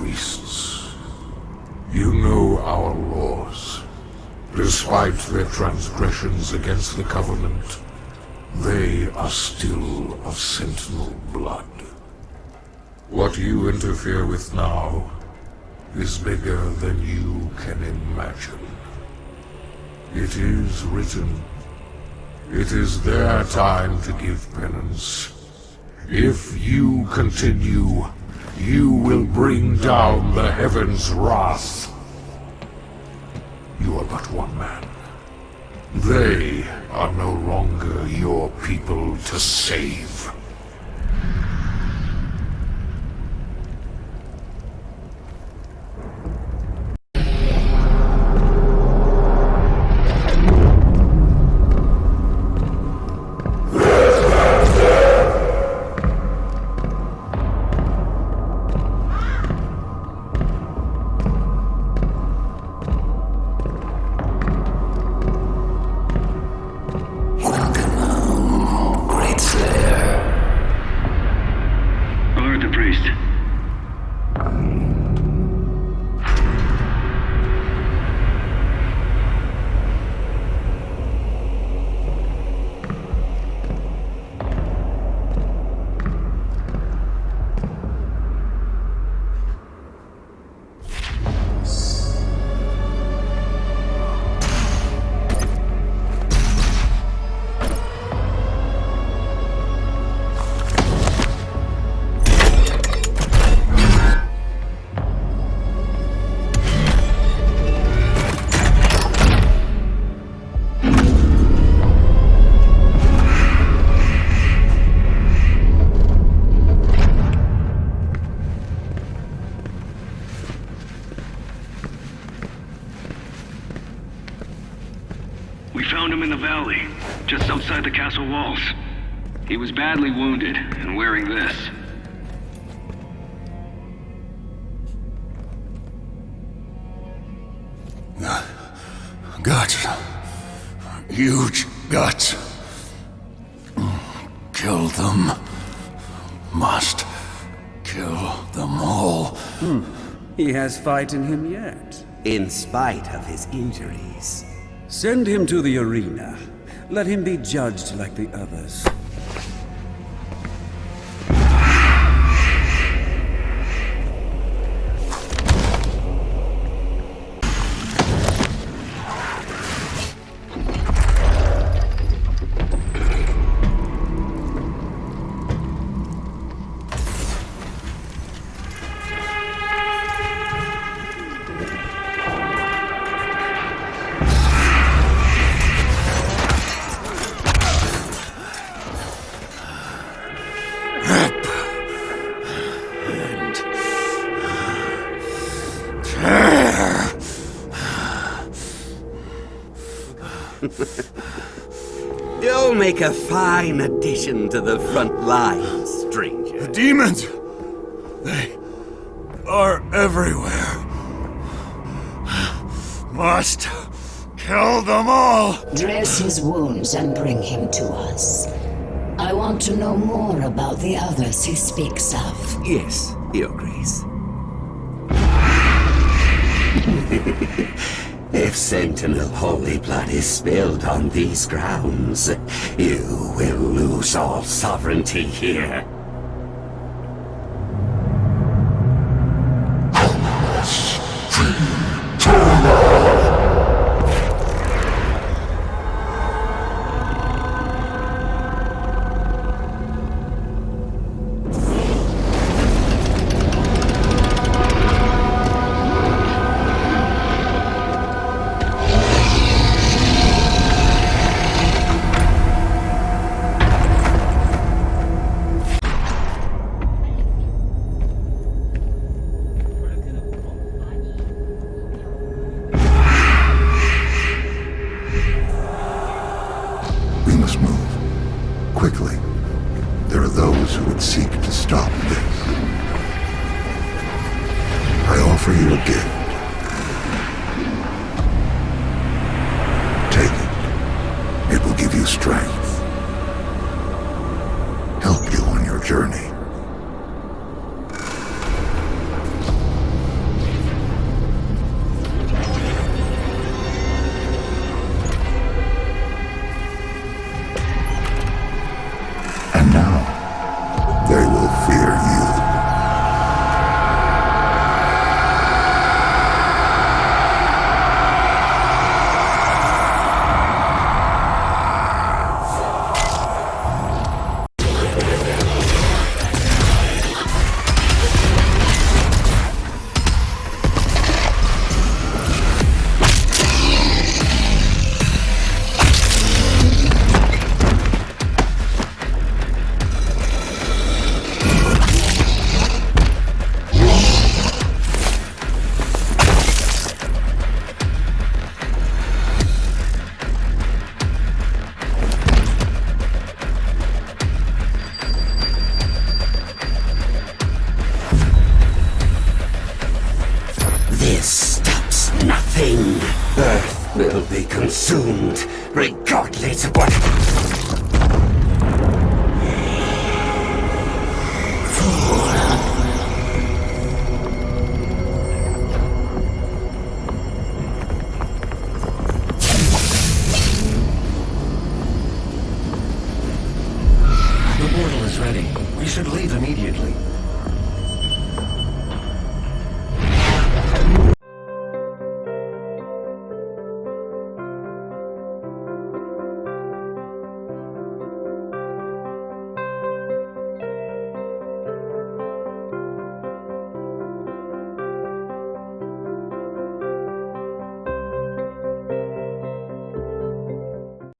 priests. You know our laws. Despite their transgressions against the Covenant, they are still of Sentinel blood. What you interfere with now is bigger than you can imagine. It is written. It is their time to give penance. If you continue, you will bring down the heavens' wrath. You are but one man. They are no longer your people to save. Priest. Outside the castle walls. He was badly wounded and wearing this. Uh, guts. Huge guts. Kill them. Must kill them all. Hmm. He has fight in him yet. In spite of his injuries. Send him to the arena. Let him be judged like the others. You'll make a fine addition to the front line, stranger. The demons. They are everywhere. Must kill them all. Dress his wounds and bring him to us. I want to know more about the others he speaks of. Yes, Your Grace. if Sentinel Holy Blood is spilled on these grounds, you will lose all sovereignty here. Quickly. There are those who would seek to stop this. I offer you a gift. Take it. It will give you strength. Help you on your journey. And now consumed, regardless of what... The portal is ready. We should leave immediately.